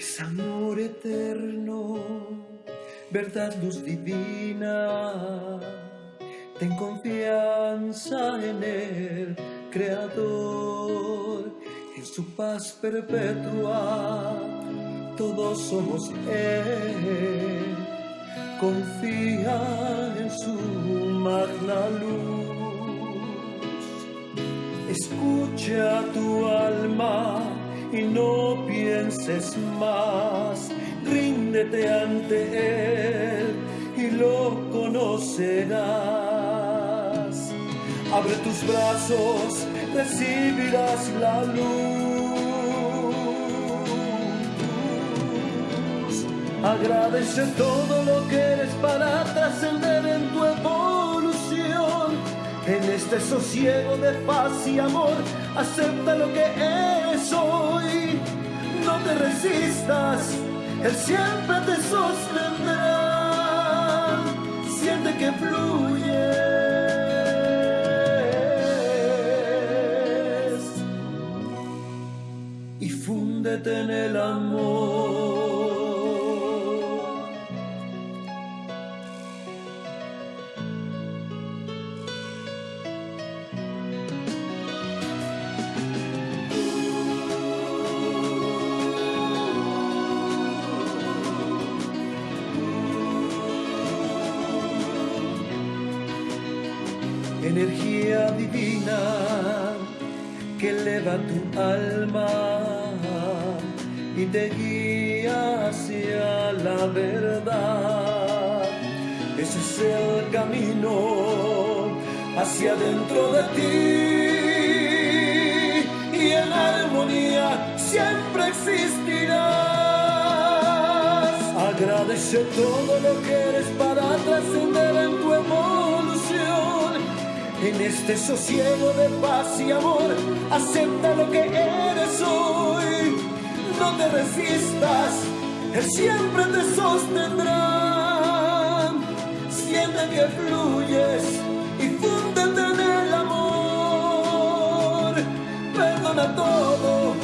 Es amor eterno, verdad luz divina. Ten confianza en el Creador, en su paz perpetua. Todos somos Él. Confía en su magna luz. Escucha tu alma y no pienses más. Ríndete ante Él y lo conocerás. Abre tus brazos, recibirás la luz. Agradece todo lo que eres para trascender en tu evolución. En este sosiego de paz y amor, acepta lo que eres hoy. No te resistas, Él siempre te sostendrá. Siente que fluyes y fúndete en el amor. Energía divina que eleva tu alma y te guía hacia la verdad. Ese es el camino hacia dentro de ti y en armonía siempre existirás. Agradece todo lo que eres para trascender en tu evolución en este sosiego de paz y amor, acepta lo que eres hoy. No te resistas, Él siempre te sostendrá. Siente que fluyes y fúndete en el amor. Perdona todo,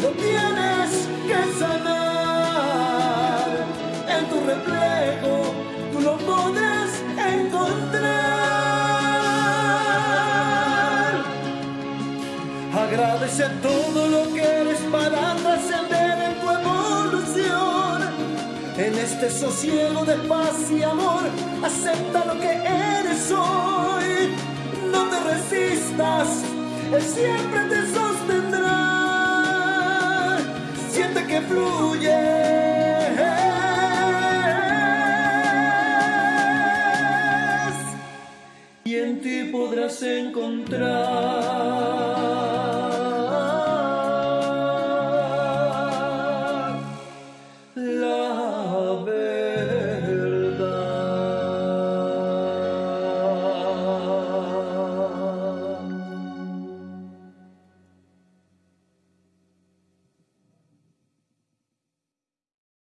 lo tienes que sanar. En tu reflejo, Agradece todo lo que eres para trascender en tu evolución. En este sosiego de paz y amor, acepta lo que eres hoy. No te resistas, Él siempre te sostendrá. Siente que fluye. y en ti podrás encontrar.